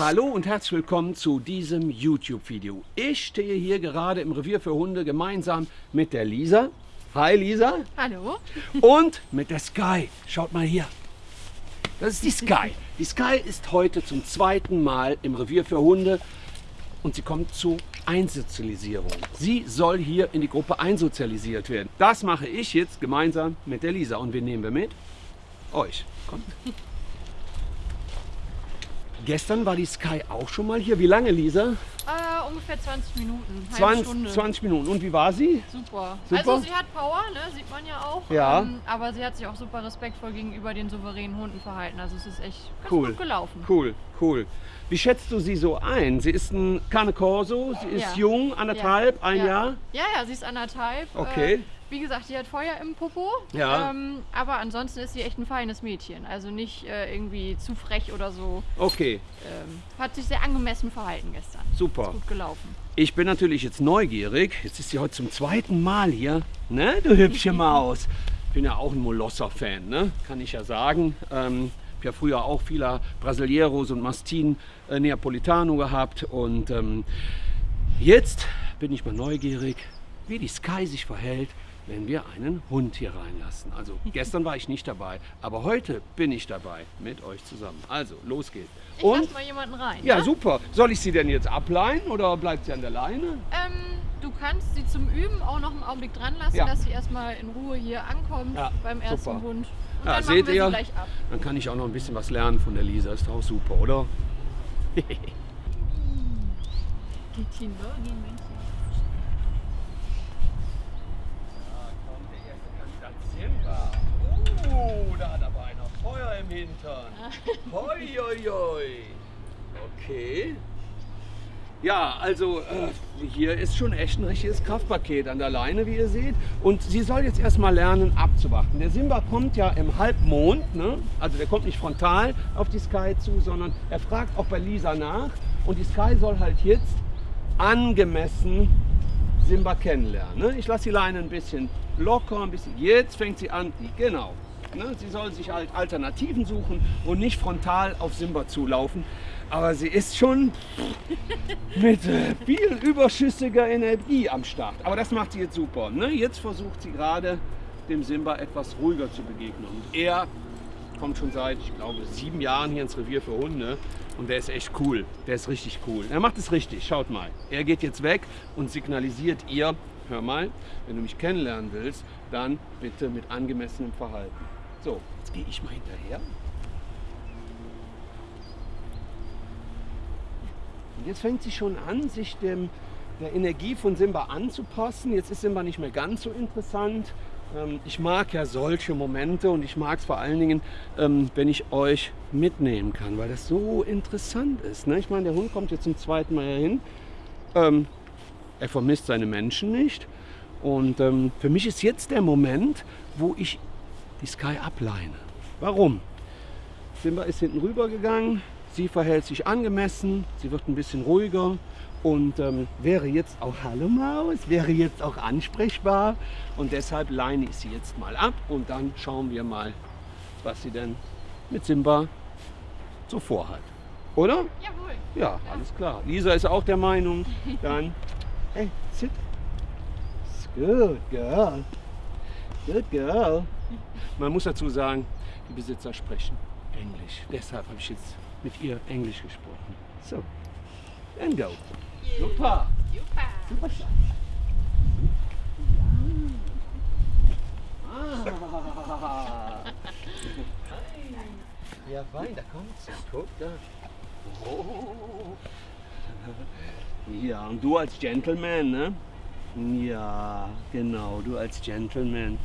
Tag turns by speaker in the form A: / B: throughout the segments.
A: Hallo und herzlich willkommen zu diesem YouTube-Video. Ich stehe hier gerade im Revier für Hunde gemeinsam mit der Lisa. Hi Lisa.
B: Hallo.
A: Und mit der Sky. Schaut mal hier. Das ist die Sky. Die Sky ist heute zum zweiten Mal im Revier für Hunde und sie kommt zu Einsozialisierung. Sie soll hier in die Gruppe einsozialisiert werden. Das mache ich jetzt gemeinsam mit der Lisa und wen nehmen wir mit? Euch. Kommt. Gestern war die Sky auch schon mal hier. Wie lange, Lisa?
B: Äh, ungefähr 20 Minuten. halbe
A: 20,
B: Stunde.
A: 20 Minuten. Und wie war sie?
B: Super.
A: Super?
B: Also sie hat Power, ne? sieht man ja auch.
A: Ja.
B: Ähm, aber sie hat sich auch super respektvoll gegenüber den souveränen Hunden verhalten. Also es ist echt ganz
A: Cool.
B: gut gelaufen.
A: Cool, cool. Wie schätzt du sie so ein? Sie ist ein Cane Corso, sie ist
B: Ja.
A: jung, anderthalb, ein
B: ja.
A: Jahr.
B: Ja, ja, sie ist anderthalb.
A: Okay.
B: Äh, wie gesagt, die hat Feuer im Popo.
A: Ja.
B: Ähm, aber ansonsten ist sie echt ein feines Mädchen. Also nicht äh, irgendwie zu frech oder so.
A: Okay,
B: Ähm, hat sich sehr angemessen verhalten gestern.
A: super.
B: Ist gut gelaufen.
A: Ich bin natürlich jetzt neugierig. Jetzt ist sie heute zum zweiten Mal hier. Ne, du hübsche Maus. Ich bin ja auch ein Molosser-Fan, ne? kann ich ja sagen. Ähm, ich habe ja früher auch viele Brasileros und Mastin äh, Neapolitano gehabt. Und ähm, jetzt bin ich mal neugierig, wie die Sky sich verhält, wenn wir einen Hund hier reinlassen. Also gestern war ich nicht dabei, aber heute bin ich dabei mit euch zusammen. Also, los geht's.
B: Ich
A: Und
B: lass mal jemanden rein.
A: ja,
B: ne?
A: super. Soll ich sie denn jetzt ableihen oder bleibt sie an der Leine?
B: Ähm, du kannst sie zum Üben auch noch einen Augenblick dran lassen,
A: Ja.
B: dass sie erstmal in Ruhe hier ankommt
A: Ja,
B: beim ersten
A: super.
B: Hund. Und
A: Ja,
B: dann
A: seht
B: machen wir
A: ihr?
B: sie gleich ab.
A: Dann kann ich auch noch ein bisschen was lernen von der Lisa. Ist doch auch super, oder?
B: Die Teen Learning Männchen.
A: Oh, da hat aber einer Feuer im Hintern. Hoi, hoi, hoi. Okay. Ja, also äh, hier ist schon echt ein richtiges Kraftpaket an der Leine, wie ihr seht. Und sie soll jetzt erstmal lernen abzuwarten. Der Simba kommt ja im Halbmond, ne? also der kommt nicht frontal auf die Sky zu, sondern er fragt auch bei Lisa nach. Und die Sky soll halt jetzt angemessen Simba kennenlernen. Ne? Ich lasse die Leine ein bisschen locker, ein bisschen. Jetzt fängt sie an, genau. Ne? Sie soll sich halt Alternativen suchen und nicht frontal auf Simba zulaufen. Aber sie ist schon mit äh, viel überschüssiger Energie am Start. Aber das macht sie jetzt super. Ne? Jetzt versucht sie gerade dem Simba etwas ruhiger zu begegnen. Und er kommt schon seit, ich glaube, sieben Jahren hier ins Revier für Hunde. Und der ist echt cool. Der ist richtig cool. Er macht es richtig. Schaut mal. Er geht jetzt weg und signalisiert ihr, hör mal, wenn du mich kennenlernen willst, dann bitte mit angemessenem Verhalten. So, jetzt gehe ich mal hinterher. Und jetzt fängt sie schon an, sich dem, der Energie von Simba anzupassen. Jetzt ist Simba nicht mehr ganz so interessant. Ähm, Ich mag ja solche Momente und ich mag es vor allen Dingen, ähm, wenn ich euch mitnehmen kann, weil das so interessant ist. ne? Ich meine, der Hund kommt jetzt zum zweiten Mal hin. Ähm, Er vermisst seine Menschen nicht. Und für mich ist jetzt der Moment, wo ich die Sky ableine. Warum? Simba ist hinten rüber gegangen, sie verhält sich angemessen, sie wird ein bisschen ruhiger und ähm, wäre jetzt auch Hallo Maus, wäre jetzt auch ansprechbar und deshalb leine ich sie jetzt mal ab und dann schauen wir mal, was sie denn mit Simba so vorhat. Oder?
B: Jawohl.
A: Ja, alles klar. Lisa ist auch der Meinung. Dann, hey, sit. It's good girl. Good girl. Man muss dazu sagen, die Besitzer sprechen Englisch. Deshalb habe ich jetzt mit ihr Englisch gesprochen. So, then go. Super.
B: Super.
A: Super. Ah. Ja, fein, da kommt sie. Guck da. Oh. Ja, und du als Gentleman, ne? Ja, genau, du als Gentleman.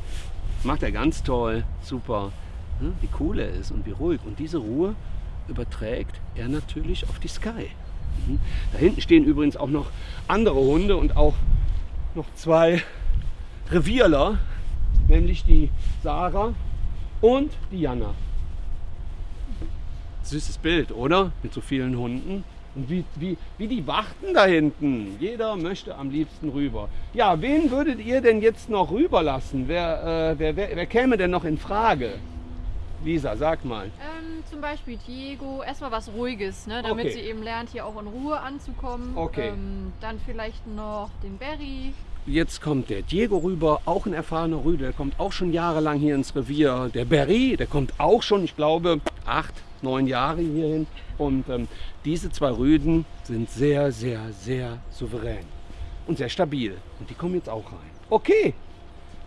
A: Macht er ganz toll, super. Ne? Wie cool er ist und wie ruhig. Und diese Ruhe überträgt er natürlich auf die Sky. Mhm. Da hinten stehen übrigens auch noch andere Hunde und auch noch zwei Revierler, nämlich die Sarah und die Jana. Süßes Bild, oder? Mit so vielen Hunden. Und wie, wie, wie die warten da hinten. Jeder möchte am liebsten rüber. Ja, wen würdet ihr denn jetzt noch rüberlassen? Wer, äh, wer, wer, wer käme denn noch in Frage? Lisa, sag mal.
B: Ähm, zum Beispiel Diego, erstmal was Ruhiges, ne, damit
A: Okay.
B: sie eben lernt, hier auch in Ruhe anzukommen.
A: Okay.
B: Ähm, dann vielleicht noch den Berry.
A: Jetzt kommt der Diego rüber, auch ein erfahrener Rüde, der kommt auch schon jahrelang hier ins Revier. Der Berry, der kommt auch schon, ich glaube, acht, neun Jahre hierhin. Und ähm, diese zwei Rüden sind sehr, sehr, sehr souverän und sehr stabil. Und die kommen jetzt auch rein. Okay,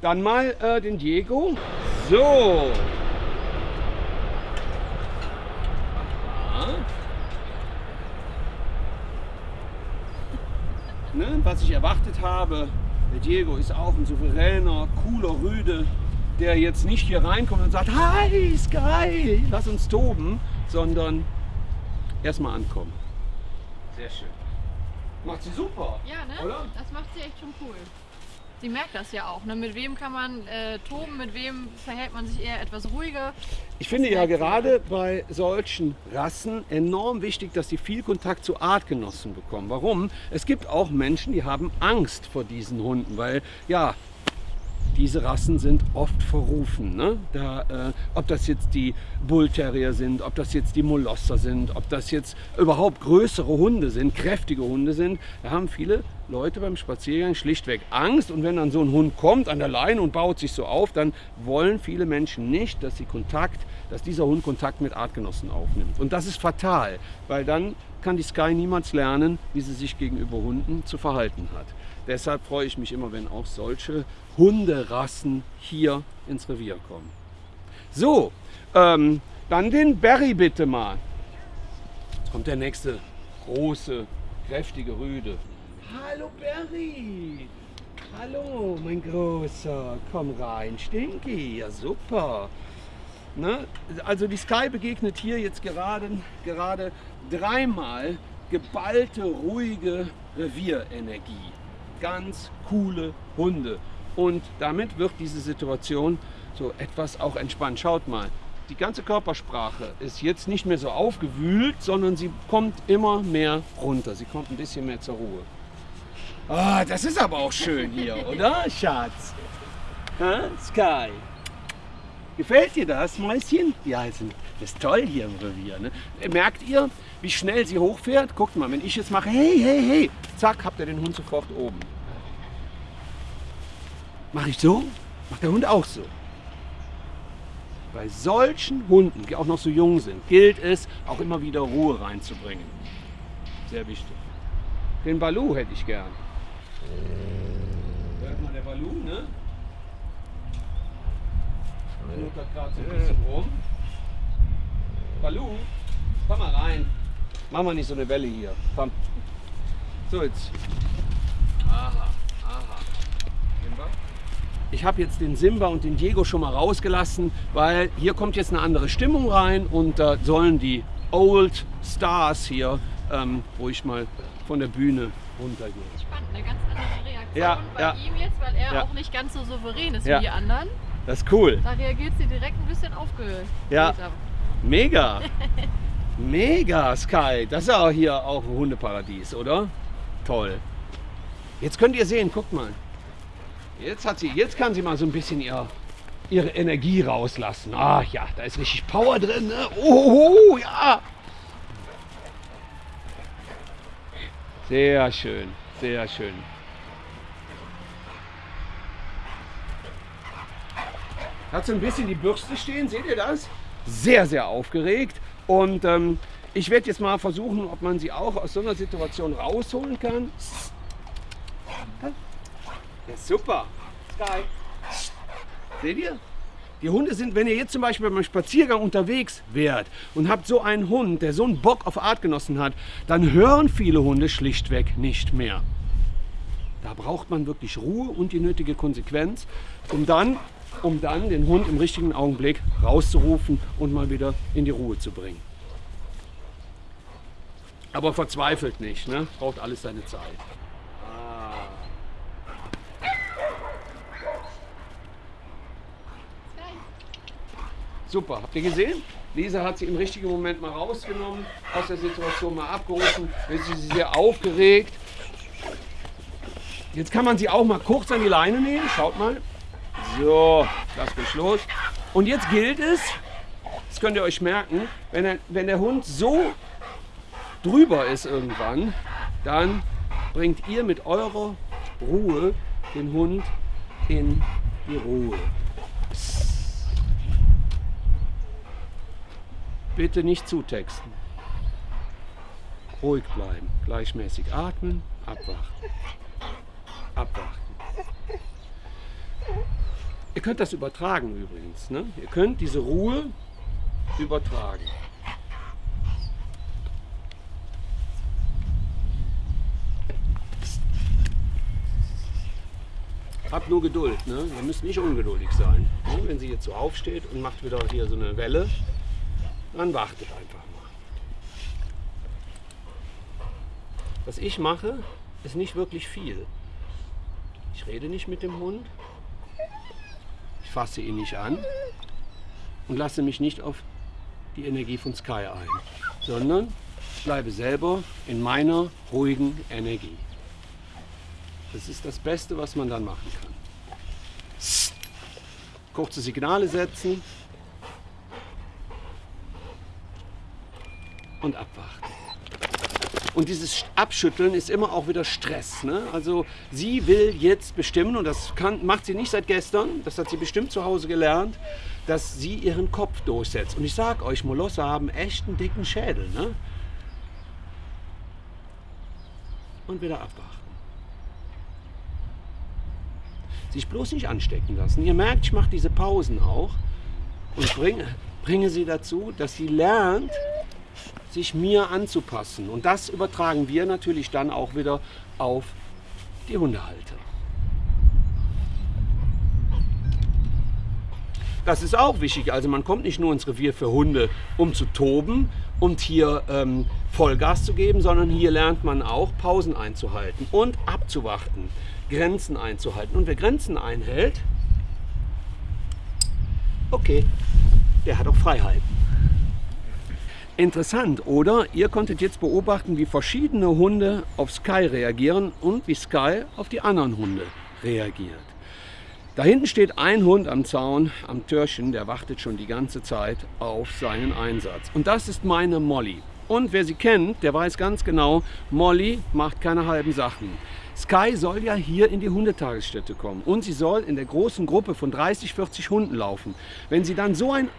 A: dann mal äh, den Diego. So. Ne, was ich erwartet habe, der Diego ist auch ein souveräner, cooler Rüde, der jetzt nicht hier reinkommt und sagt, hi Sky, lass uns toben, sondern erstmal ankommen. Sehr schön. Macht sie super.
B: Ja, ne?
A: Oder?
B: Das macht sie echt schon cool. Sie merkt das ja auch. Ne? Mit wem kann man äh, toben, mit wem verhält man sich eher etwas ruhiger.
A: Ich finde ja gerade bei solchen Rassen enorm wichtig, dass sie viel Kontakt zu Artgenossen bekommen. Warum? Es gibt auch Menschen, die haben Angst vor diesen Hunden, weil ja, diese Rassen sind oft verrufen. Ne? Da, äh, ob das jetzt die Bullterrier sind, ob das jetzt die Molosser sind, ob das jetzt überhaupt größere Hunde sind, kräftige Hunde sind, da haben viele Leute beim Spaziergang schlichtweg Angst. Und wenn dann so ein Hund kommt an der Leine und baut sich so auf, dann wollen viele Menschen nicht, dass sie Kontakt, dass dieser Hund Kontakt mit Artgenossen aufnimmt. Und das ist fatal, weil dann kann die Sky niemals lernen, wie sie sich gegenüber Hunden zu verhalten hat. Deshalb freue ich mich immer, wenn auch solche Hunderassen hier ins Revier kommen. So, ähm, dann den Barry bitte mal. Jetzt kommt der nächste große, kräftige Rüde. Hallo Barry! Hallo, mein Großer. Komm rein, Stinky. Ja, super. Ne? Also die Sky begegnet hier jetzt gerade, gerade dreimal geballte, ruhige Revierenergie. Ganz coole Hunde. Und damit wird diese Situation so etwas auch entspannt. Schaut mal, die ganze Körpersprache ist jetzt nicht mehr so aufgewühlt, sondern sie kommt immer mehr runter. Sie kommt ein bisschen mehr zur Ruhe. Ah, das ist aber auch schön hier, oder, Schatz? Hä? Sky. Gefällt dir das, Mäuschen? Ja, das ist toll hier im Revier. Ne? Merkt ihr, wie schnell sie hochfährt? Guckt mal, wenn ich jetzt mache, hey, hey, hey, zack, habt ihr den Hund sofort oben. Mache ich so? Macht der Hund auch so. Bei solchen Hunden, die auch noch so jung sind, gilt es, auch immer wieder Ruhe reinzubringen. Sehr wichtig. Den Balu hätte ich gern. Hört mal der Balu, ne? Schnuppert gerade so ein bisschen rum. Balu, komm mal rein. Mach mal nicht so eine Welle hier. Komm. So jetzt. Aha, aha. Simba? Ich habe jetzt den Simba und den Diego schon mal rausgelassen, weil hier kommt jetzt eine andere Stimmung rein und da sollen die Old Stars hier ähm, ruhig mal von der Bühne runtergehen.
B: Spannend, eine ganz andere Reaktion
A: Ja,
B: bei
A: ja.
B: ihm jetzt, weil er
A: Ja.
B: auch nicht ganz so souverän ist
A: Ja.
B: wie die anderen.
A: Das ist cool.
B: Da reagiert sie direkt ein bisschen aufgelöst.
A: Ja. Mega. Mega, Sky. Das ist ja hier auch ein Hundeparadies, oder? Toll. Jetzt könnt ihr sehen, guckt mal. Jetzt, hat sie, jetzt kann sie mal so ein bisschen ihr, ihre Energie rauslassen. Ah ja, da ist richtig Power drin. Ne? Oh, ja. Sehr schön, sehr schön. Hat so ein bisschen die Bürste stehen, seht ihr das? Sehr, sehr aufgeregt. Und ähm, ich werde jetzt mal versuchen, ob man sie auch aus so einer Situation rausholen kann. Ja, super. Sky. Seht ihr? Die Hunde sind, wenn ihr jetzt zum Beispiel beim Spaziergang unterwegs wärt und habt so einen Hund, der so einen Bock auf Artgenossen hat, dann hören viele Hunde schlichtweg nicht mehr. Da braucht man wirklich Ruhe und die nötige Konsequenz, um dann, um dann den Hund im richtigen Augenblick rauszurufen und mal wieder in die Ruhe zu bringen. Aber verzweifelt nicht, ne? braucht alles seine Zeit. Super, habt ihr gesehen? Lisa hat sie im richtigen Moment mal rausgenommen, aus der Situation mal abgerufen. Jetzt ist sie sehr aufgeregt. Jetzt kann man sie auch mal kurz an die Leine nehmen. Schaut mal. So, das geht los. Und jetzt gilt es, das könnt ihr euch merken, wenn, er, wenn der Hund so drüber ist irgendwann, dann bringt ihr mit eurer Ruhe den Hund in die Ruhe. Bitte nicht zutexten. Ruhig bleiben, gleichmäßig atmen, abwarten. Abwarten. Ihr könnt das übertragen übrigens. Ne? Ihr könnt diese Ruhe übertragen. Habt nur Geduld, ne? Ihr müsst nicht ungeduldig sein. Ne? Wenn sie jetzt so aufsteht und macht wieder hier so eine Welle, dann wartet einfach mal. Was ich mache, ist nicht wirklich viel. Ich rede nicht mit dem Hund, ich fasse ihn nicht an und lasse mich nicht auf die Energie von Sky ein, sondern bleibe selber in meiner ruhigen Energie. Das ist das Beste, was man dann machen kann. Kurze Signale setzen und abwarten. Und dieses Abschütteln ist immer auch wieder Stress. Ne? Also sie will jetzt bestimmen, und das kann, macht sie nicht seit gestern, das hat sie bestimmt zu Hause gelernt, dass sie ihren Kopf durchsetzt. Und ich sage euch, Molosse haben echt einen dicken Schädel. Ne? Und wieder abwarten. Sich bloß nicht anstecken lassen. Ihr merkt, ich mache diese Pausen auch und bringe, bringe sie dazu, dass sie lernt, sich mir anzupassen. Und das übertragen wir natürlich dann auch wieder auf die Hundehalter. Das ist auch wichtig. Also man kommt nicht nur ins Revier für Hunde, um zu toben und hier ähm, Vollgas zu geben, sondern hier lernt man auch Pausen einzuhalten und abzuwarten, Grenzen einzuhalten. Und wer Grenzen einhält, okay, der hat auch Freiheiten. Interessant, oder? Ihr konntet jetzt beobachten, wie verschiedene Hunde auf Sky reagieren und wie Sky auf die anderen Hunde reagiert. Da hinten steht ein Hund am Zaun, am Türchen, der wartet schon die ganze Zeit auf seinen Einsatz. Und das ist meine Molly. Und wer sie kennt, der weiß ganz genau, Molly macht keine halben Sachen. Sky soll ja hier in die Hundetagesstätte kommen und sie soll in der großen Gruppe von 30, 40 Hunden laufen. Wenn sie dann so ein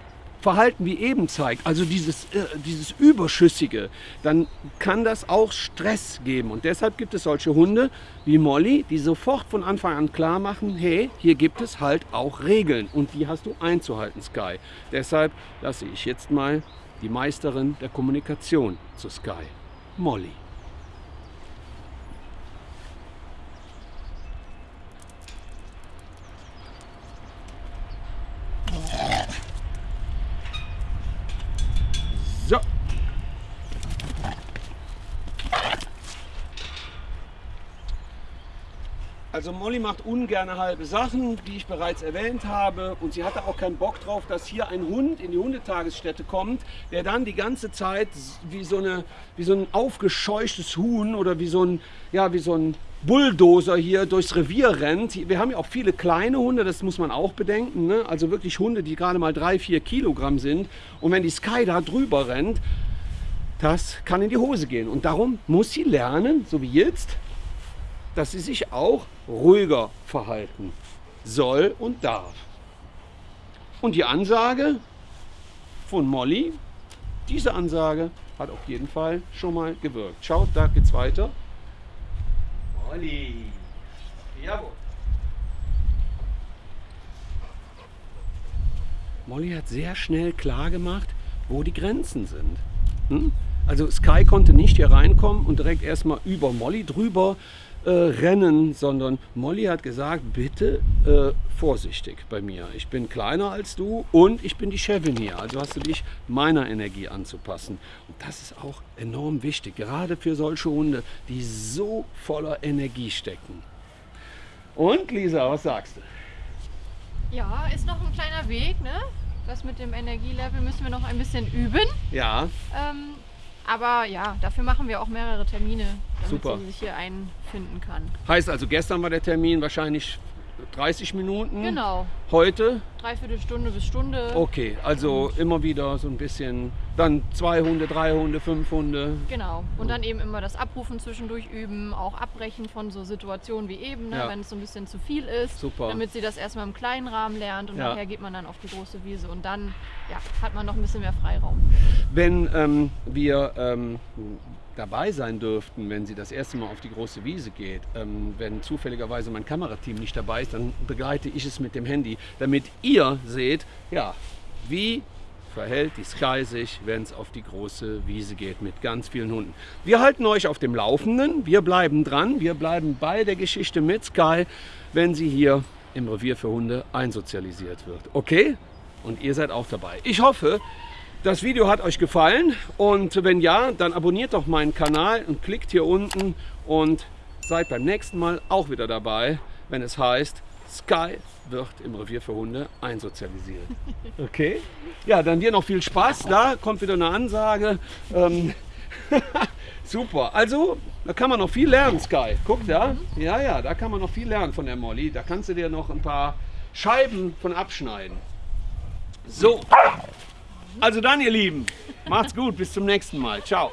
A: Verhalten wie eben zeigt, also dieses, äh, dieses Überschüssige, dann kann das auch Stress geben. Und deshalb gibt es solche Hunde wie Molly, die sofort von Anfang an klar machen, hey, hier gibt es halt auch Regeln und die hast du einzuhalten, Sky. Deshalb lasse ich jetzt mal die Meisterin der Kommunikation zu Sky, Molly. So. Also Molly macht ungerne halbe Sachen, die ich bereits erwähnt habe. Und sie hatte auch keinen Bock drauf, dass hier ein Hund in die Hundetagesstätte kommt, der dann die ganze Zeit wie so, eine, wie so ein aufgescheuchtes Huhn oder wie so ein, ja, wie so ein Bulldozer hier durchs Revier rennt. Wir haben ja auch viele kleine Hunde, das muss man auch bedenken. Ne? Also wirklich Hunde, die gerade mal drei, vier Kilogramm sind. Und wenn die Sky da drüber rennt, das kann in die Hose gehen. Und darum muss sie lernen, so wie jetzt, dass sie sich auch ruhiger verhalten soll und darf. Und die Ansage von Molly, diese Ansage hat auf jeden Fall schon mal gewirkt. Schaut, da geht's weiter. Molly. Jawohl. Molly hat sehr schnell klar gemacht, wo die Grenzen sind. Hm? Also Sky konnte nicht hier reinkommen und direkt erstmal über Molly drüber äh, rennen, sondern Molly hat gesagt, bitte äh, vorsichtig bei mir. Ich bin kleiner als du und ich bin die Chefin hier. Also hast du dich meiner Energie anzupassen. Und das ist auch enorm wichtig, gerade für solche Hunde, die so voller Energie stecken. Und Lisa, was sagst du?
B: Ja, ist noch ein kleiner Weg, ne? Das mit dem Energielevel müssen wir noch ein bisschen üben.
A: Ja.
B: Ähm, aber ja, dafür machen wir auch mehrere Termine, damit
A: Super.
B: sie sich hier einfinden kann.
A: Heißt also, gestern war der Termin wahrscheinlich 30 Minuten.
B: Genau.
A: Heute?
B: Dreiviertel Stunde bis Stunde.
A: Okay, also immer wieder so ein bisschen, dann zwei Hunde, drei Hunde, fünf Hunde.
B: Genau. Und dann eben immer das Abrufen zwischendurch üben, auch abbrechen von so Situationen wie eben, ne,
A: Ja.
B: wenn es so ein bisschen zu viel ist.
A: Super.
B: Damit sie das erstmal im kleinen Rahmen lernt und
A: Ja.
B: nachher geht man dann auf die große Wiese und dann ja, hat man noch ein bisschen mehr Freiraum.
A: Wenn ähm, wir ähm, dabei sein dürften, wenn sie das erste Mal auf die große Wiese geht, ähm, wenn zufälligerweise mein Kamerateam nicht dabei ist, dann begleite ich es mit dem Handy, damit ihr seht, ja, wie verhält die Sky sich, wenn es auf die große Wiese geht mit ganz vielen Hunden. Wir halten euch auf dem Laufenden, wir bleiben dran, wir bleiben bei der Geschichte mit Sky, wenn sie hier im Revier für Hunde einsozialisiert wird. Okay? Und ihr seid auch dabei. Ich hoffe, das Video hat euch gefallen und wenn ja, dann abonniert doch meinen Kanal und klickt hier unten und seid beim nächsten Mal auch wieder dabei, wenn es heißt, Sky wird im Revier für Hunde einsozialisiert. Okay? Ja, dann dir noch viel Spaß. Da kommt wieder eine Ansage. Ähm, super. Also, da kann man noch viel lernen, Sky. Guck da. Ja, ja, da kann man noch viel lernen von der Molly. Da kannst du dir noch ein paar Scheiben von abschneiden. So. Also dann, ihr Lieben, macht's gut, bis zum nächsten Mal. Ciao.